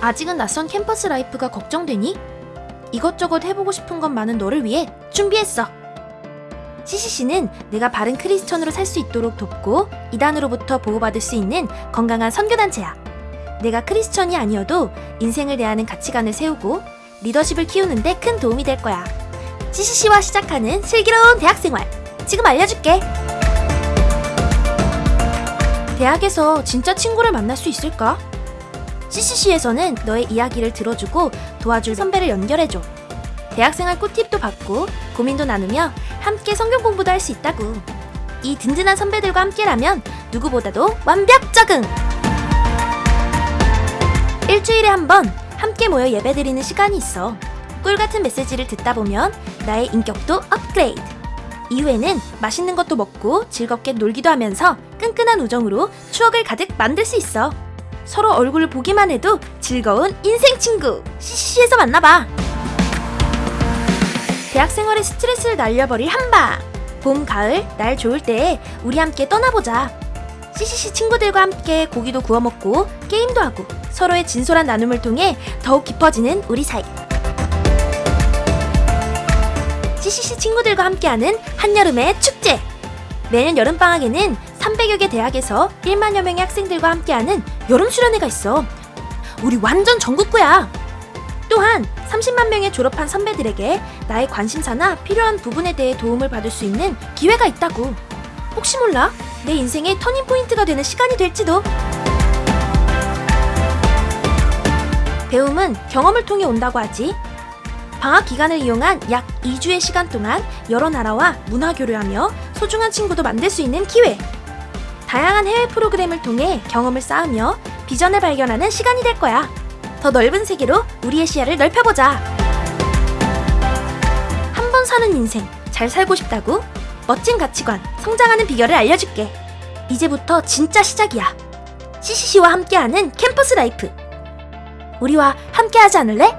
아직은 낯선 캠퍼스 life가 걱정되니? 이것저것 해보고 싶은 것 많은 너를 위해 준비했어. CCC는 네가 바른 크리스천으로 살 수 있도록 돕고 이단으로부터 보호받을 수 있는 건강한 선교단체야. 네가 크리스천이 아니어도 인생을 대하는 가치관을 세우고 리더십을 키우는데 큰 도움이 될 거야. CCC와 시작하는 슬기로운 대학생활. 지금 알려줄게. 대학에서 진짜 친구를 만날 수 있을까? CCC에서는 너의 이야기를 들어주고 도와줄 선배를 연결해줘. 대학생활 꿀팁도 받고 고민도 나누며 함께 성경 공부도 할 수 있다고. 이 든든한 선배들과 함께라면 누구보다도 완벽 적응! 일주일에 한 번 함께 모여 예배드리는 시간이 있어. 꿀 같은 메시지를 듣다 보면 나의 인격도 업그레이드. 이후에는 맛있는 것도 먹고 즐겁게 놀기도 하면서 끈끈한 우정으로 추억을 가득 만들 수 있어. 서로 얼굴을 보기만 해도 즐거운 인생 친구 CCC에서 만나봐. 대학 생활의 스트레스를 날려버릴 한방. 봄, 가을, 날 좋을 때에 우리 함께 떠나보자. CCC 친구들과 함께 고기도 구워 먹고 게임도 하고 서로의 진솔한 나눔을 통해 더욱 깊어지는 우리 사이. CCC 친구들과 함께하는 한여름의 축제. 매년 여름방학에는 300여 개 대학에서 1만여 명의 학생들과 함께하는 여름 수련회가 있어. 우리 완전 전국구야. 또한 30만 명의 졸업한 선배들에게 나의 관심사나 필요한 부분에 대해 도움을 받을 수 있는 기회가 있다고. 혹시 몰라? 내 인생의 터닝 포인트가 되는 시간이 될지도. 배움은 경험을 통해 온다고 하지. 방학 기간을 이용한 약 2주의 시간 동안 여러 나라와 문화 교류하며 소중한 친구도 만들 수 있는 기회. 다양한 해외 프로그램을 통해 경험을 쌓으며 비전을 발견하는 시간이 될 거야. 더 넓은 세계로 우리의 시야를 넓혀보자. 한 번 사는 인생, 잘 살고 싶다고? 멋진 가치관, 성장하는 비결을 알려줄게. 이제부터 진짜 시작이야. CCC와 함께하는 캠퍼스 라이프. 우리와 함께하지 않을래?